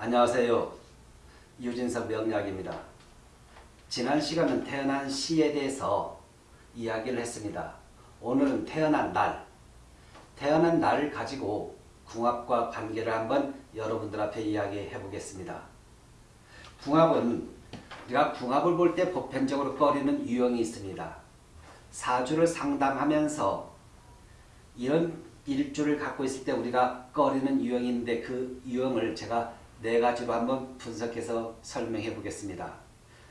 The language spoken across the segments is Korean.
안녕하세요. 유진석 명약입니다. 지난 시간은 태어난 시에 대해서 이야기를 했습니다. 오늘은 태어난 날, 태어난 날을 가지고 궁합과 관계를 한번 여러분들 앞에 이야기해 보겠습니다. 궁합은 우리가 궁합을 볼 때 보편적으로 꺼리는 유형이 있습니다. 사주를 상담하면서 이런 일주를 갖고 있을 때 우리가 꺼리는 유형인데 그 유형을 제가 네 가지로 한번 분석해서 설명해 보겠습니다.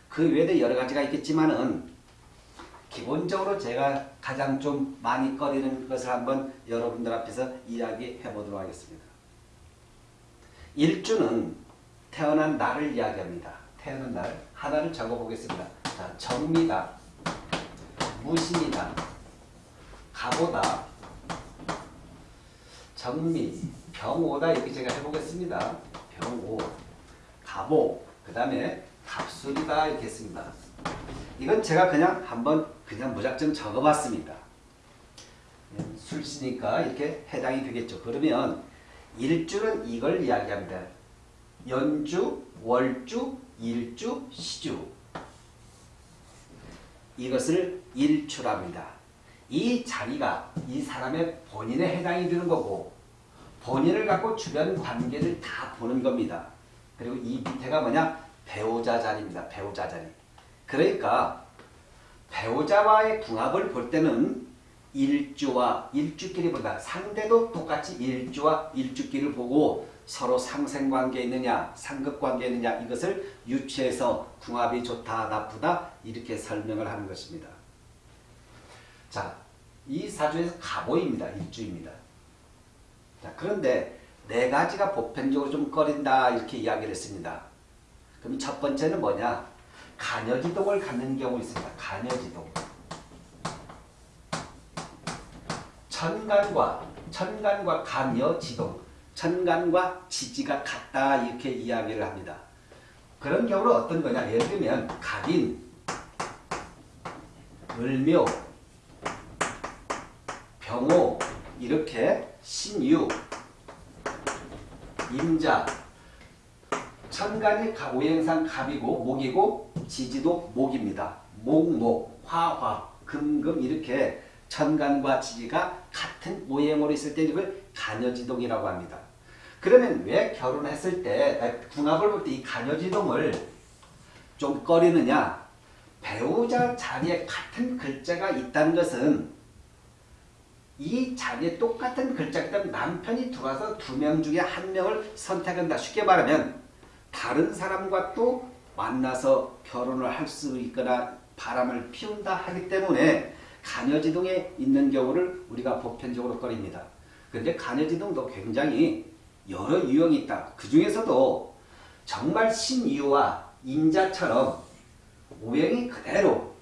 그 외에도 여러 가지가 있겠지만 은 기본적으로 제가 가장 좀 많이 꺼리는 것을 한번 여러분들 앞에서 이야기해 보도록 하겠습니다. 일주는 태어난 날을 이야기합니다. 태어난 날 하나를 적어 보겠습니다. 자, 정미다. 무신이다. 가보다. 정미, 병오다 이렇게 제가 해보겠습니다. 병오, 가보, 그 다음에 갑술이다 이렇게 했습니다. 이건 제가 그냥 한번 그냥 무작정 적어봤습니다. 술시니까 이렇게 해당이 되겠죠. 그러면 일주는 이걸 이야기합니다. 연주, 월주, 일주, 시주 이것을 일주랍니다. 이 자리가 이 사람의 본인에 해당이 되는 거고 본인을 갖고 주변 관계를 다 보는 겁니다. 그리고 이 밑에가 뭐냐? 배우자 자리입니다. 배우자 자리. 그러니까 배우자와의 궁합을 볼 때는 일주와 일주끼리 보다 상대도 똑같이 일주와 일주끼를 보고 서로 상생관계에 있느냐 상급관계에 있느냐 이것을 유추해서 궁합이 좋다 나쁘다 이렇게 설명을 하는 것입니다. 자, 이 사주에서 가보입니다. 일주입니다. 자, 그런데 네 가지가 보편적으로 좀 꺼린다 이렇게 이야기를 했습니다. 그럼 첫 번째는 뭐냐? 간여지동을 갖는 경우 있습니다. 간여지동. 천간과 천간과 간여지동. 천간과 지지가 같다 이렇게 이야기를 합니다. 그런 경우는 어떤 거냐? 예를 들면 갑인, 을묘, 병호 이렇게 신유, 임자, 천간이 오행상 갑이고 목이고 지지도 목입니다. 목목, 화화, 금금 이렇게 천간과 지지가 같은 오행으로 있을 때 이걸 간여지동이라고 합니다. 그러면 왜 결혼했을 때 궁합을 볼 때 이 간여지동을 좀 꺼리느냐 배우자 자리에 같은 글자가 있다는 것은 이 자리에 똑같은 있다면 남편이 들어와서 두 명 중에 한 명을 선택한다. 쉽게 말하면 다른 사람과 또 만나서 결혼을 할 수 있거나 바람을 피운다 하기 때문에 간여지동에 있는 경우를 우리가 보편적으로 꺼립니다. 그런데 간여지동도 굉장히 여러 유형이 있다. 그 중에서도 정말 신유와 인자처럼 오행이 그대로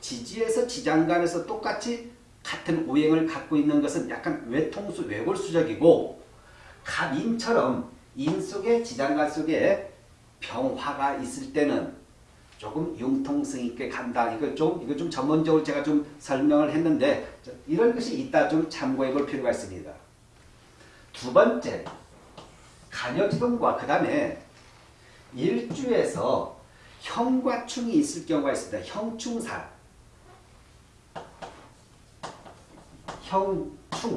지지에서 지장간에서 똑같이 같은 오행을 갖고 있는 것은 약간 외통수, 외골수적이고 갑인처럼 인 속에 지장간 속에 병화가 있을 때는 조금 융통성 있게 간다. 이거 좀 이거 좀 전문적으로 제가 좀 설명을 했는데 이런 것이 있다 좀 참고해 볼 필요가 있습니다. 두 번째 간여지동과 그 다음에 일주에서 형과 충이 있을 경우가 있습니다. 형충사 형충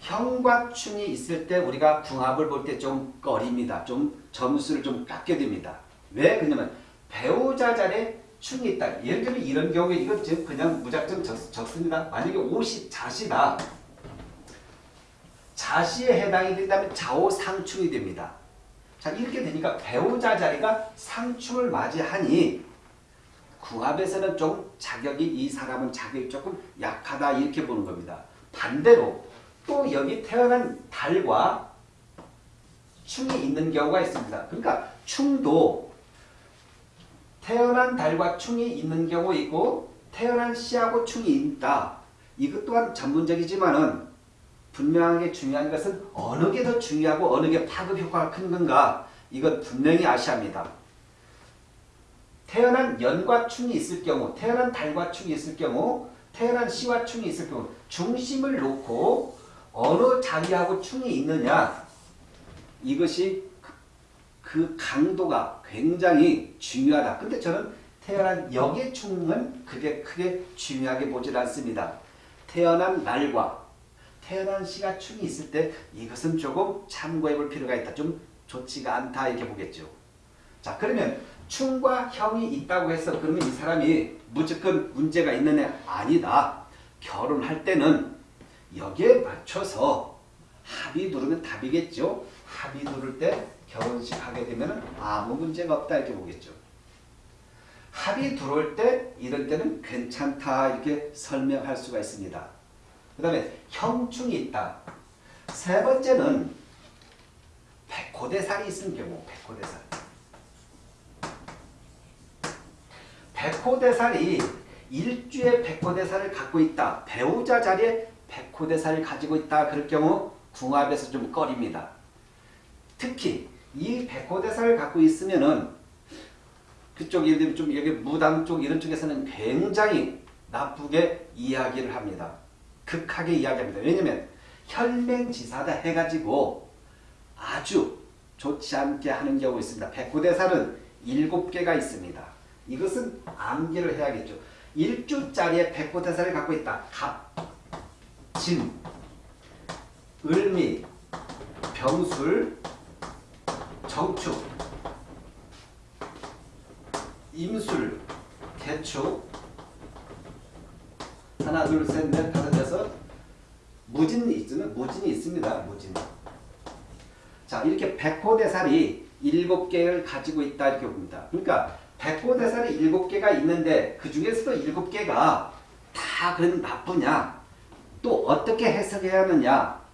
형과 충이 있을 때 우리가 궁합을 볼 때 좀 꺼립니다. 좀 점수를 좀 깎게 됩니다. 왜? 그러냐면 배우자 자리에 충이 있다. 예를 들면 이런 경우에 이건 지금 그냥 무작정 적, 적습니다. 만약에 옷이 자시다. 자시에 해당이 된다면 좌우상충이 됩니다. 자 이렇게 되니까 배우자 자리가 상충을 맞이하니 궁합에서는 좀 자격이 이 사람은 자격이 조금 약하다 이렇게 보는 겁니다. 반대로 또 여기 태어난 달과 충이 있는 경우가 있습니다. 그러니까 충도 태어난 달과 충이 있는 경우 있고 태어난 씨하고 충이 있다. 이것 또한 전문적이지만은 분명하게 중요한 것은 어느 게 더 중요하고 어느 게 파급 효과가 큰 건가 이것 분명히 아셔야 합니다. 태어난 연과 충이 있을 경우 태어난 달과 충이 있을 경우 태어난 씨와 충이 있을 경우 중심을 놓고 어느 자리하고 충이 있느냐 이것이 그 강도가 굉장히 중요하다. 근데 저는 태어난 역의 충은 그게 크게 중요하게 보질 않습니다. 태어난 날과 태어난 시가 충이 있을 때 이것은 조금 참고해 볼 필요가 있다. 좀 좋지가 않다 이렇게 보겠죠. 자 그러면 충과 형이 있다고 해서 그러면 이 사람이 무조건 문제가 있는 애 아니다. 결혼할 때는 여기에 맞춰서 합의 누르면 답이겠죠. 합의 누를 때 결혼식 하게 되면 아무 문제가 없다 이렇게 보겠죠. 합의 들어올 때 이럴 때는 괜찮다 이렇게 설명할 수가 있습니다. 그 다음에 형충이 있다. 세 번째는 백호대살이 있는 경우 백호대살. 백호대살이 일주의 백호대살을 갖고 있다. 배우자 자리에 백호대살을 가지고 있다. 그럴 경우 궁합에서 좀 꺼립니다. 특히 이 백호대살을 갖고 있으면은 그쪽 예를 들면 좀 여기 무당 쪽 이런 쪽에서는 굉장히 나쁘게 이야기를 합니다. 극하게 이야기합니다. 왜냐면 혈맹지사다 해가지고 아주 좋지 않게 하는 경우 있습니다. 백호대살은 일곱 개가 있습니다. 이것은 암기를 해야겠죠. 일주짜리의 백호대살을 갖고 있다. 갑, 진, 을미, 병술, 정축, 임술, 개축 하나 둘 셋 넷 다섯 여섯 무진이 있으면 무진이 있습니다. 무진 자 이렇게 백호대살이 일곱 개를 가지고 있다 이렇게 봅니다. 그러니까 백호대살이 일곱 개가 있는데 그 중에서도 일곱 개가 다 그런 나쁘냐 또 어떻게 해석해야 하느냐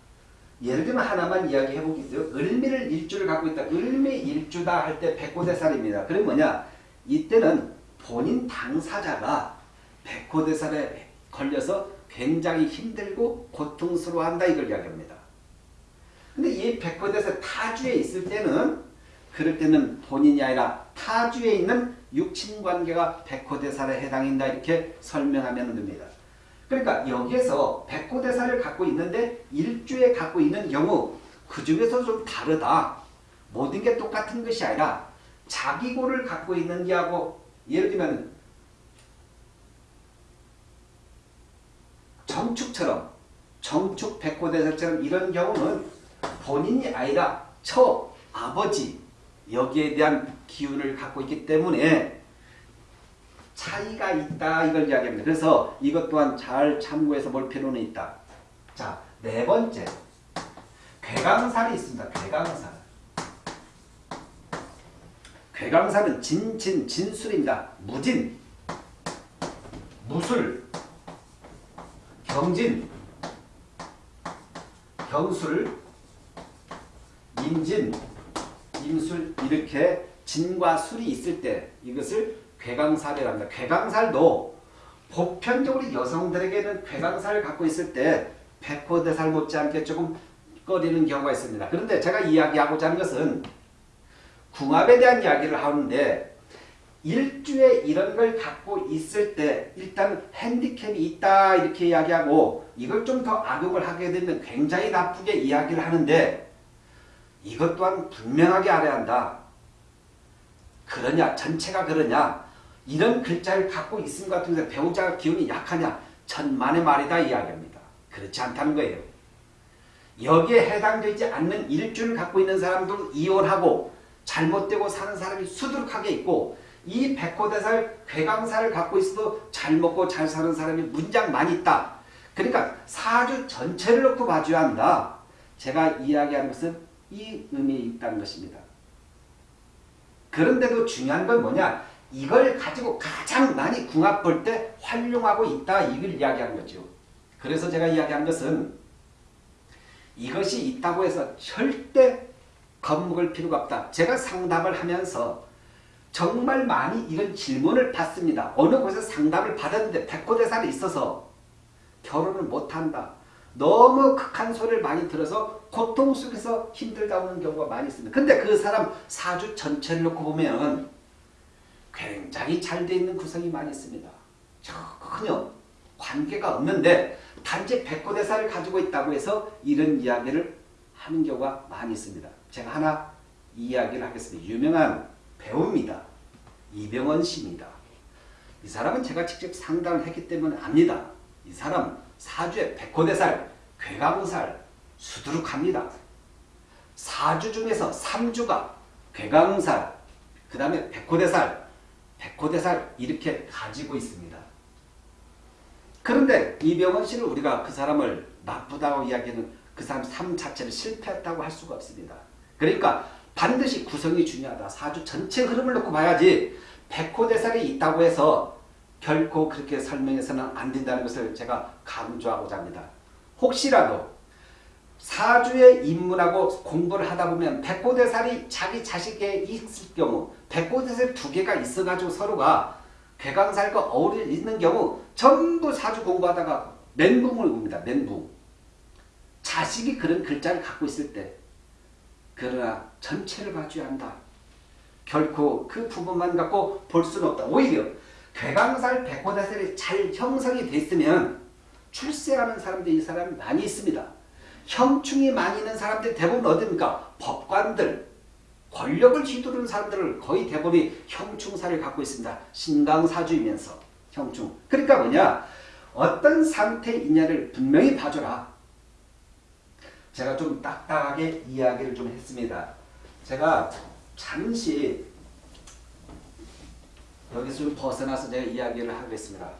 예를 들면 하나만 이야기해 보겠어요. 을미를 일주를 갖고 있다. 을미 일주다 할 때 백호대살입니다. 그럼 뭐냐? 이때는 본인 당사자가 백호대살에 걸려서 굉장히 힘들고 고통스러워한다 이걸 이야기합니다. 근데 이 백호대살 타주에 있을 때는 그럴 때는 본인이 아니라 타주에 있는 육친관계가 백호대살에 해당한다 이렇게 설명하면 됩니다. 그러니까 여기에서 백호대사를 갖고 있는데 일주에 갖고 있는 경우 그 중에서 좀 다르다. 모든 게 똑같은 것이 아니라 자기 고를 갖고 있는 게하고 예를 들면 정축처럼 정축 백호대사처럼 이런 경우는 본인이 아니라 처 아버지 여기에 대한 기운을 갖고 있기 때문에 차이가 있다 이걸 이야기합니다. 그래서 이것 또한 잘 참고해서 볼 필요는 있다. 자, 네 번째. 괴강살이 있습니다. 괴강살. 괴강살은 진진, 진술입니다. 무진, 무술, 경진, 경술, 임진, 임술 이렇게 진과 술이 있을 때 이것을 괴강살이랍니다. 괴강살도 보편적으로 여성들에게는 괴강살을 갖고 있을 때 백호대살 못지않게 조금 꺼리는 경우가 있습니다. 그런데 제가 이야기하고자 하는 것은 궁합에 대한 이야기를 하는데 일주에 이런 걸 갖고 있을 때 일단 핸디캡이 있다 이렇게 이야기하고 이걸 좀 더 악용을 하게 되면 굉장히 나쁘게 이야기를 하는데 이것 또한 분명하게 알아야 한다. 그러냐 전체가 그러냐 이런 글자를 갖고 있음 같은 데 배우자가 기운이 약하냐 천만의 말이다 이야기합니다. 그렇지 않다는 거예요. 여기에 해당되지 않는 일주를 갖고 있는 사람들은 이혼하고 잘못되고 사는 사람이 수두룩하게 있고 이 백호대살 괴강살을 갖고 있어도 잘 먹고 잘 사는 사람이 문장 많이 있다. 그러니까 사주 전체를 놓고 봐줘야 한다. 제가 이야기하는 것은 이 의미에 있다는 것입니다. 그런데도 중요한 건 뭐냐? 이걸 가지고 가장 많이 궁합 볼 때 활용하고 있다 이걸 이야기하는 거죠. 그래서 제가 이야기한 것은 이것이 있다고 해서 절대 겁먹을 필요가 없다. 제가 상담을 하면서 정말 많이 이런 질문을 받습니다. 어느 곳에서 상담을 받았는데 백호대살이 있어서 결혼을 못한다. 너무 극한 소리를 많이 들어서 고통 속에서 힘들다 오는 경우가 많이 있습니다. 근데 그 사람 사주 전체를 놓고 보면 굉장히 잘 돼 있는 구성이 많이 있습니다. 전혀 관계가 없는데 단지 백호대사를 가지고 있다고 해서 이런 이야기를 하는 경우가 많이 있습니다. 제가 하나 이야기를 하겠습니다. 유명한 배우입니다. 이병헌 씨입니다. 이 사람은 제가 직접 상담을 했기 때문에 압니다. 이 사람 사주에 백호대살, 괴강살, 수두룩합니다. 사주 중에서 3주가 괴강살, 그 다음에 백호대살, 백호대살 이렇게 가지고 있습니다. 그런데 이병헌 씨는 우리가 그 사람을 나쁘다고 이야기하는 그 사람 삶 자체를 실패했다고 할 수가 없습니다. 그러니까 반드시 구성이 중요하다. 사주 전체 흐름을 놓고 봐야지 백호대살이 있다고 해서 결코 그렇게 설명해서는 안 된다는 것을 제가 강조하고자 합니다. 혹시라도 사주에 입문하고 공부를 하다 보면 백호대살이 자기 자식에 있을 경우 백호대살 두 개가 있어가지고 서로가 괴강살과 어울려 있는 경우 전부 사주 공부하다가 멘붕을 옵니다. 멘붕. 자식이 그런 글자를 갖고 있을 때 그러나 전체를 봐줘야 한다. 결코 그 부분만 갖고 볼 수는 없다. 오히려 괴강살, 백호대살이 잘 형성이 됐으면 출세하는 사람들이 이 사람이 많이 있습니다. 형충이 많이 있는 사람들이 대부분 어딥니까? 법관들, 권력을 휘두르는 사람들을 거의 대부분이 형충사를 갖고 있습니다. 신강사주이면서 형충. 그러니까 뭐냐? 어떤 상태이냐를 분명히 봐줘라. 제가 좀 딱딱하게 이야기를 좀 했습니다. 제가 잠시 여기서 좀 벗어나서 제가 이야기를 하겠습니다.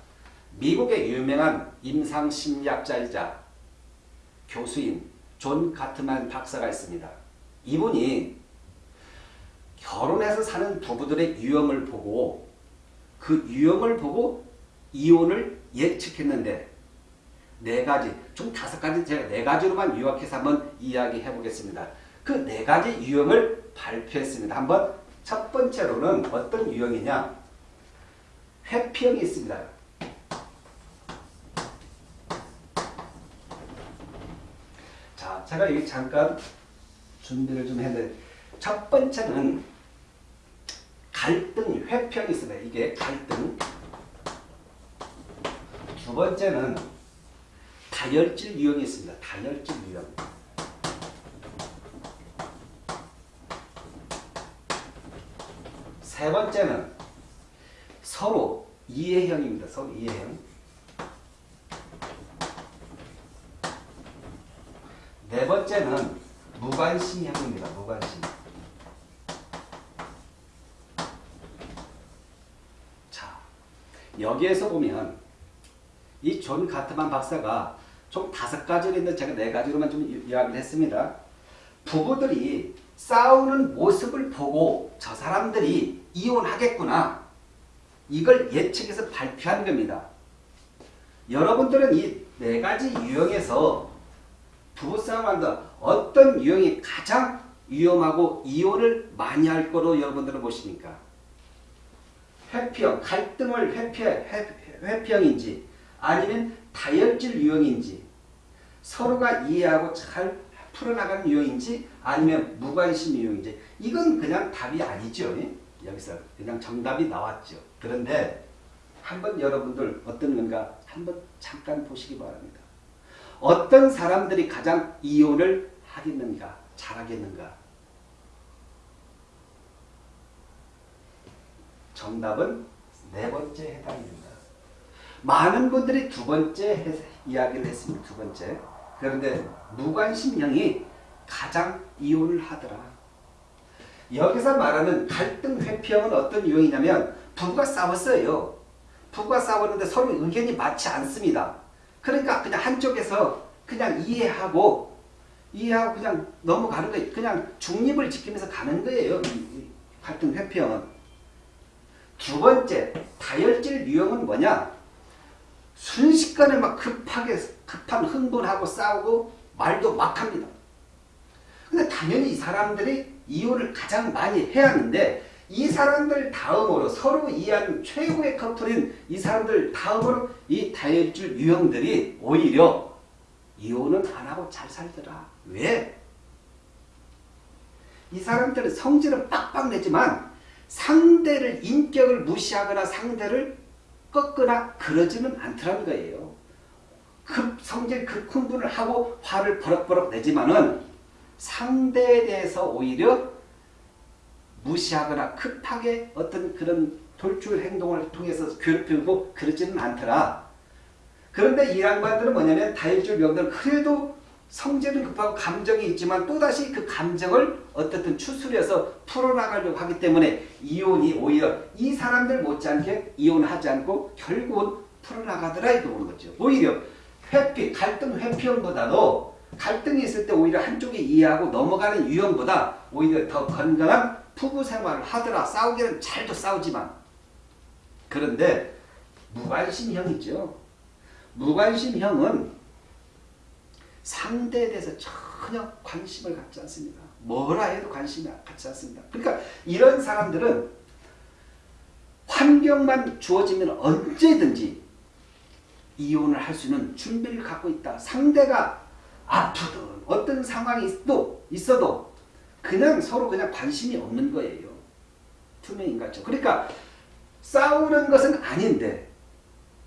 미국의 유명한 임상심리학자이자 교수인 존 가트만 박사가 있습니다. 이분이 결혼해서 사는 부부들의 유형을 보고 그 유형을 보고 이혼을 예측했는데 네 가지, 총 다섯 가지 제가 네 가지로만 요약해서 한번 이야기해 보겠습니다. 그 네 가지 유형을 발표했습니다. 한번 첫 번째로는 어떤 유형이냐? 회피형이 있습니다. 자, 제가 여기 잠깐 준비를 좀 했는데 첫 번째는 갈등 회피형이 있습니다. 이게 갈등. 두 번째는 다혈질 유형이 있습니다. 다혈질 유형. 세 번째는 서로 이해형입니다. 서로 이해형. 네 번째는 무관심형입니다. 무관심. 자, 여기에서 보면 이 존 가트만 박사가 총 다섯 가지로 있는데 제가 네 가지로만 좀 이야기를 했습니다. 부부들이 싸우는 모습을 보고 저 사람들이 이혼하겠구나. 이걸 예측해서 발표한 겁니다. 여러분들은 이 네 가지 유형에서 부부싸움 한다. 어떤 유형이 가장 위험하고 이혼을 많이 할 거로 여러분들은 보십니까? 회피형, 갈등을 회피, 회피형인지 아니면 다혈질 유형인지 서로가 이해하고 잘 풀어나가는 유형인지 아니면 무관심 유형인지 이건 그냥 답이 아니죠. 여기서 그냥 정답이 나왔죠. 그런데 한번 여러분들 어떤 건가 한번 잠깐 보시기 바랍니다. 어떤 사람들이 가장 이혼을 하겠는가 잘하겠는가 정답은 네 번째 해당입니다. 많은 분들이 두 번째 이야기를 했습니다. 두 번째. 그런데 무관심형이 가장 이혼을 하더라. 여기서 말하는 갈등 회피형은 어떤 유형이냐면 부부가 싸웠어요. 부부가 싸웠는데 서로 의견이 맞지 않습니다. 그러니까 그냥 한쪽에서 그냥 이해하고 이해하고 그냥 넘어가는 거예요. 그냥 중립을 지키면서 가는 거예요. 이 갈등 회피형은. 두 번째 다혈질 유형은 뭐냐? 순식간에 막 급하게 급한 흥분하고 싸우고 말도 막 합니다. 근데 당연히 이 사람들이 이혼을 가장 많이 해야 하는데 이 사람들 다음으로 서로 이해하는 최고의 커플인 이 사람들 다음으로 이 다혈질 유형들이 오히려 이혼은 안 하고 잘 살더라. 왜? 이 사람들은 성질은 빡빡 내지만 상대를 인격을 무시하거나 상대를 꺾거나 그러지는 않더라는 거예요. 급 성질 급 흥분을 하고 화를 버럭버럭 내지만은 상대에 대해서 오히려 무시하거나 급하게 어떤 그런 돌출 행동을 통해서 괴롭히고 그러지는 않더라. 그런데 이 양반들은 뭐냐면 다혈질 병들은 그래도 성질은 급하고 감정이 있지만 또다시 그 감정을 어떻든 추스려서 풀어나가려고 하기 때문에 이혼이 오히려 이 사람들 못지않게 이혼하지 않고 결국은 풀어나가더라 이거 보는 거죠. 오히려 회피, 갈등 회피형보다도 갈등이 있을 때 오히려 한쪽이 이해하고 넘어가는 유형보다 오히려 더 건강한 부부 생활을 하더라. 싸우기는 잘도 싸우지만 그런데 무관심형이죠. 무관심형은 상대에 대해서 전혀 관심을 갖지 않습니다. 뭐라 해도 관심이 갖지 않습니다. 그러니까 이런 사람들은 환경만 주어지면 언제든지 이혼을 할 수 있는 준비를 갖고 있다. 상대가 아프든 어떤 상황이 있어도, 있어도 그냥 서로 그냥 관심이 없는 거예요. 투명인간죠. 그러니까 싸우는 것은 아닌데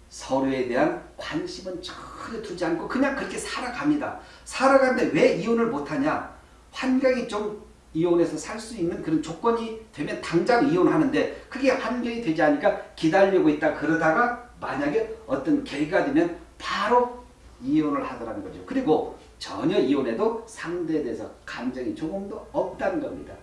서로에 대한 관심은 전혀 두지 않고 그냥 그렇게 살아갑니다. 살아가는데 왜 이혼을 못하냐? 환경이 좀 이혼해서 살 수 있는 그런 조건이 되면 당장 이혼하는데 그게 환경이 되지 않으니까 기다리고 있다 그러다가 만약에 어떤 계기가 되면 바로 이혼을 하더라는 거죠. 그리고 전혀 이혼해도 상대에 대해서 감정이 조금도 없다는 겁니다.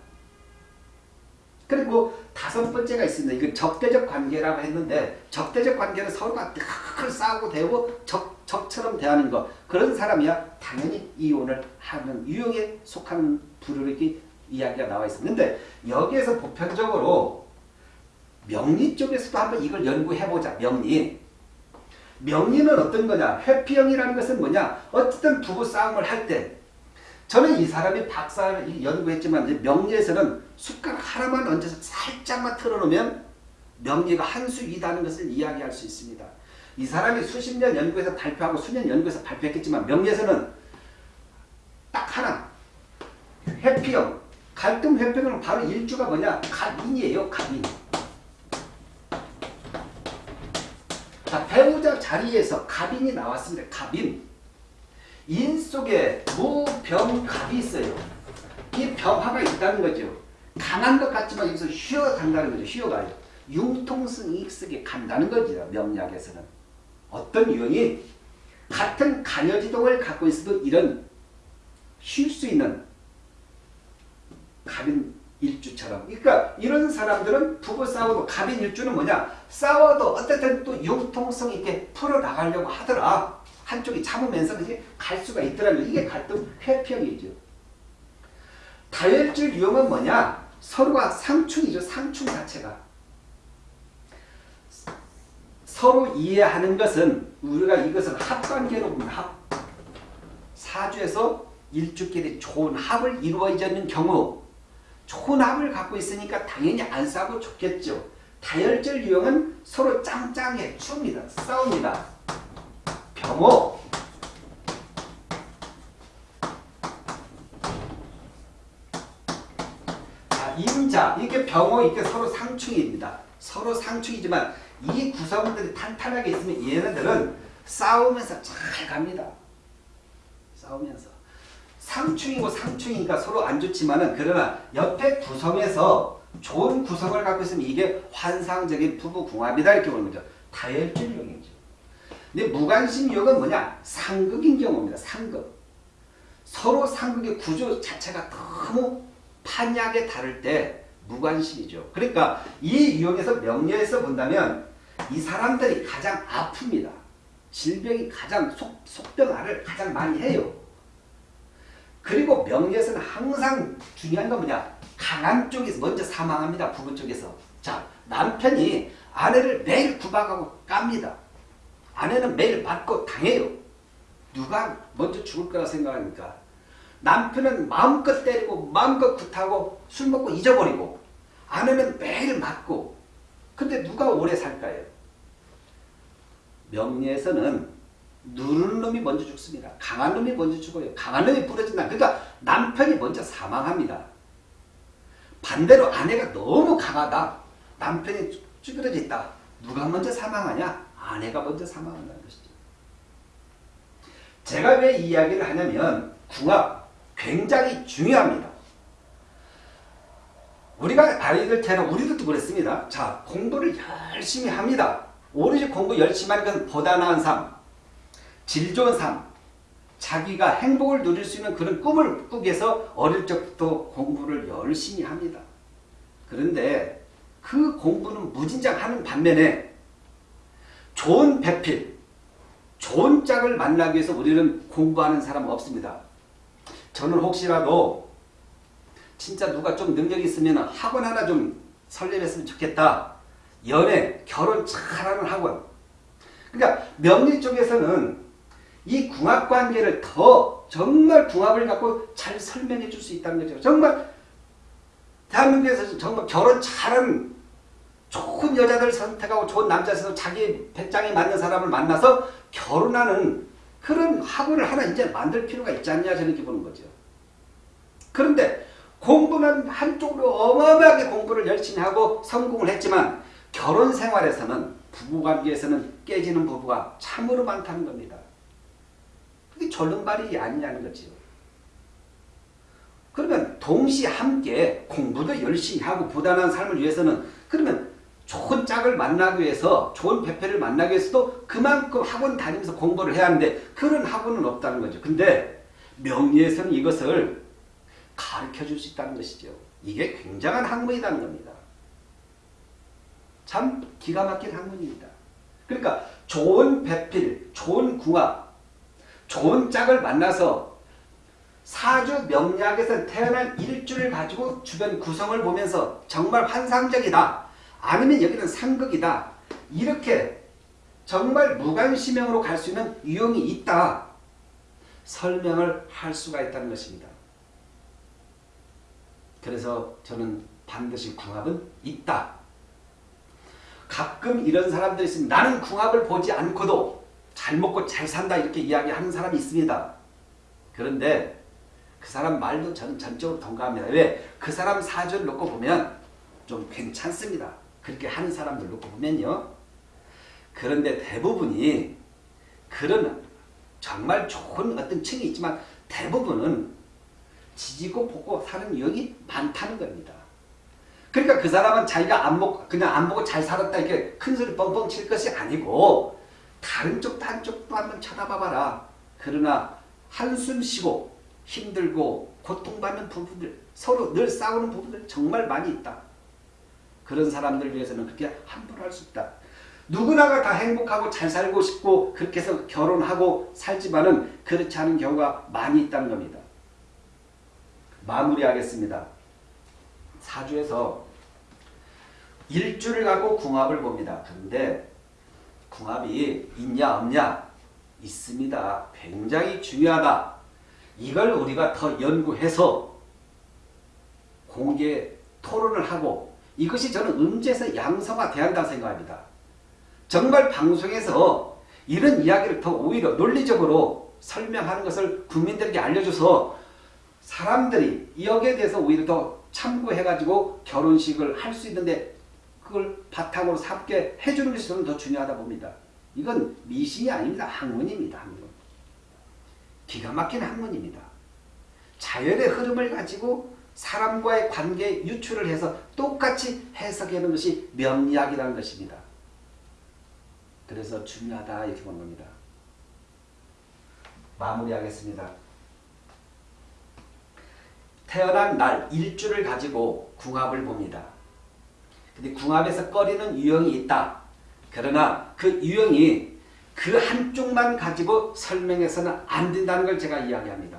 그리고 다섯 번째가 있습니다. 이건 적대적 관계라고 했는데 적대적 관계는 서로가 늘 싸우고 대고 적, 적처럼 대하는 것 그런 사람이야 당연히 이혼을 하는 유형에 부류로 이렇게 이야기가 나와. 근데 여기에서 보편적으로 명리 쪽에서도 한번 이걸 연구해보자. 명리. 명리는 어떤 거냐? 회피형이라는 것은 뭐냐? 어쨌든 부부 싸움을 할 때 저는 이 사람이 박사를 연구했지만 명리에서는 숟가락 하나만 얹어서 살짝만 틀어놓으면 명리가 한수 위다는 것을 이야기할 수 있습니다. 이 사람이 수십 년 연구해서 발표하고 수년 연구해서 발표했겠지만 명리에서는 딱 하나 회피형 갈등 회피형은 바로 일주가 뭐냐 갑인이에요 갑인 자 배우자 자리에서 갑인이 나왔습니다 갑인 인 속에 무병갑이 있어요. 이 병화가 있다는 거죠. 강한 것 같지만 여기서 쉬어 간다는 거죠. 쉬어가요. 융통성 익숙에 간다는 거죠. 명리학에서는. 어떤 유형이 같은 간여지동을 갖고 있어도 이런 쉴 수 있는 갑인 일주처럼. 그러니까 이런 사람들은 부부 싸워도 갑인 일주는 뭐냐? 싸워도 어쨌든 또 융통성 있게 풀어나가려고 하더라. 한쪽이 참으면서 갈 수가 있더라면 이게 갈등 회평이죠. 다혈질 유형은 뭐냐? 서로가 상충이죠. 상충 자체가. 서로 이해하는 것은 우리가 이것은 합관계로. 합. 사주에서 일주끼리 좋은 합을 이루어지는 경우 합을 갖고 있으니까 당연히 안 싸고 좋겠죠. 다혈질 유형은 서로 짱짱해 춥니다. 싸웁니다. 병호 자 임자 이게 병호 이게 서로 상충입니다. 서로 상충이지만 이 구성들이 탄탄하게 있으면 얘네들은 싸우면서 잘 갑니다. 싸우면서 상충이고 상충이니까 서로 안 좋지만은 그러나 옆에 구성에서 좋은 구성을 갖고 있으면 이게 환상적인 부부궁합이다 이렇게 보는 거죠. 다혈질용이죠. 근데 무관심유형은 뭐냐? 상극인 경우입니다. 상극. 서로 상극의 구조 자체가 너무 판약에 다를 때 무관심이죠. 그러니까 이 유형에서 명리에서 본다면 이 사람들이 가장 아픕니다. 질병이 가장 속, 속병화를 가장 많이 해요. 그리고 명리에서는 항상 중요한 건 뭐냐? 강한 쪽에서 먼저 사망합니다. 부부 쪽에서. 자, 남편이 아내를 매일 구박하고 깝니다. 아내는 매일 맞고 당해요. 누가 먼저 죽을 거라 생각하니까. 남편은 마음껏 때리고 마음껏 굿하고 술 먹고 잊어버리고 아내는 매일 맞고 근데 누가 오래 살까요? 명리에서는 누르는 놈이 먼저 죽습니다. 강한 놈이 먼저 죽어요. 강한 놈이 부러진다. 그러니까 남편이 먼저 사망합니다. 반대로 아내가 너무 강하다. 남편이 쭈그러져 있다. 누가 먼저 사망하냐? 아내가 먼저 사망한다는 것이죠. 제가 왜 이야기를 하냐면 궁합 굉장히 중요합니다. 우리가 아이들 때는 우리들도 그랬습니다. 자 공부를 열심히 합니다. 오로지 공부 열심히 하는 것은 보다 나은 삶, 질 좋은 삶, 자기가 행복을 누릴 수 있는 그런 꿈을 꾸기 위해서 어릴 적부터 공부를 열심히 합니다. 그런데 그 공부는 무진장 하는 반면에 좋은 배필, 좋은 짝을 만나기 위해서 우리는 공부하는 사람은 없습니다. 저는 혹시라도 진짜 누가 좀 능력이 있으면 학원 하나 좀 설립했으면 좋겠다. 연애, 결혼 잘하는 학원. 그러니까 명리 쪽에서는 이 궁합 관계를 더 정말 궁합을 갖고 잘 설명해 줄 수 있다는 거죠. 정말 대한민국에서 정말 결혼 잘하는 좋은 여자들 선택하고 좋은 남자에서 자기 배짱에 맞는 사람을 만나서 결혼하는 그런 학원을 하나 이제 만들 필요가 있지 않냐 저는 이렇게 보는 거죠. 그런데 공부는 한쪽으로 어마어마하게 공부를 열심히 하고 성공을 했지만 결혼 생활에서는 부부관계에서는 깨지는 부부가 참으로 많다는 겁니다. 그게 졸른발이 아니냐는 거죠. 그러면 동시에 함께 공부도 열심히 하고 부단한 삶을 위해서는 그러면 좋은 짝을 만나기 위해서 좋은 배필을 만나기 위해서도 그만큼 학원 다니면서 공부를 해야 하는데 그런 학원은 없다는 거죠. 근데 명리에서는 이것을 가르쳐 줄 수 있다는 것이죠. 이게 굉장한 학문이라는 겁니다. 참 기가 막힌 학문입니다. 그러니까 좋은 배필, 좋은 궁합, 좋은 짝을 만나서 사주 명리학에서 태어난 일주를 가지고 주변 구성을 보면서 정말 환상적이다. 아니면 여기는 상극이다. 이렇게 정말 무관심형으로 갈 수 있는 유형이 있다. 설명을 할 수가 있다는 것입니다. 그래서 저는 반드시 궁합은 있다. 가끔 이런 사람들이 있습니다. 나는 궁합을 보지 않고도 잘 먹고 잘 산다 이렇게 이야기하는 사람이 있습니다. 그런데 그 사람 말도 저는 전적으로 동감합니다. 왜? 그 사람 사주를 놓고 보면 좀 괜찮습니다. 그렇게 하는 사람들 놓고 보면요. 그런데 대부분이 그런 정말 좋은 어떤 층이 있지만 대부분은 지지고 보고 사는 유형이 많다는 겁니다. 그러니까 그 사람은 자기가 안 먹고 그냥 안 보고 잘 살았다 이렇게 큰 소리 뻥뻥 칠 것이 아니고 다른 쪽도 한쪽도 한번 쳐다봐봐라. 그러나 한숨 쉬고 힘들고 고통받는 부분들 서로 늘 싸우는 부분들 정말 많이 있다. 그런 사람들 위해서는 그렇게 함부로 할 수 있다. 누구나가 다 행복하고 잘 살고 싶고 그렇게 해서 결혼하고 살지만은 그렇지 않은 경우가 많이 있다는 겁니다. 마무리하겠습니다. 사주에서 일주를 갖고 궁합을 봅니다. 그런데 궁합이 있냐 없냐 있습니다. 굉장히 중요하다. 이걸 우리가 더 연구해서 공개 토론을 하고 이것이 저는 음주에서 양성화돼야 생각합니다. 정말 방송에서 이런 이야기를 더 오히려 논리적으로 설명하는 것을 국민들에게 알려줘서 사람들이 여기에 대해서 오히려 더 참고해가지고 결혼식을 할 수 있는데 그걸 바탕으로 삼게 해주는 것이 더 중요하다 봅니다. 이건 미신이 아닙니다. 학문입니다. 학문. 기가 막힌 학문입니다. 자연의 흐름을 가지고 사람과의 관계 유출을 해서 똑같이 해석하는 것이 명리학이라는 것입니다. 그래서 중요하다 이렇게 보는 겁니다. 마무리하겠습니다. 태어난 날 일주를 가지고 궁합을 봅니다. 근데 궁합에서 꺼리는 유형이 있다. 그러나 그 유형이 그 한쪽만 가지고 설명해서는 안 된다는 걸 제가 이야기합니다.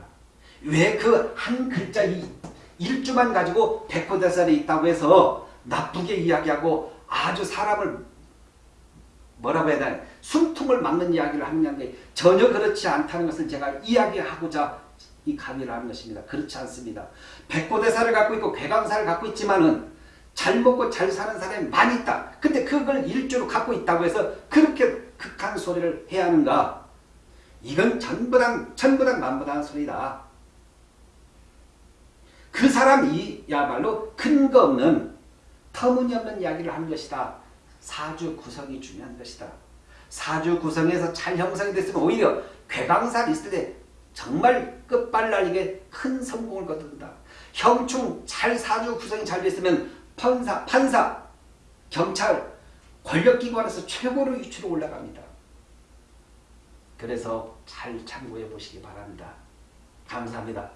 왜 그 한 글자 이 일주만 가지고 백호대살이 있다고 해서 나쁘게 이야기하고 아주 사람을 뭐라고 해야 되나 숨통을 막는 이야기를 하는 게 전혀 그렇지 않다는 것을 제가 이야기하고자 이 강의를 하는 것입니다. 그렇지 않습니다. 백고대사를 갖고 있고 괴강사를 갖고 있지만은 잘 먹고 잘 사는 사람이 많이 있다. 근데 그걸 일주로 갖고 있다고 해서 그렇게 극한 소리를 해야 하는가? 이건 전부당 천부당 만부당 소리다. 그 사람이야말로 근거 없는 터무니없는 이야기를 하는 것이다. 사주 구성이 중요한 것이다. 사주 구성에서 잘 형성이 됐으면 오히려 괴강살 있을 때 정말 끝발날리게 큰 성공을 거둔다. 형충 잘 사주 구성이 잘 됐으면 판사, 판사, 경찰, 권력기관에서 최고로 위치로 올라갑니다. 그래서 잘 참고해 보시기 바랍니다. 감사합니다.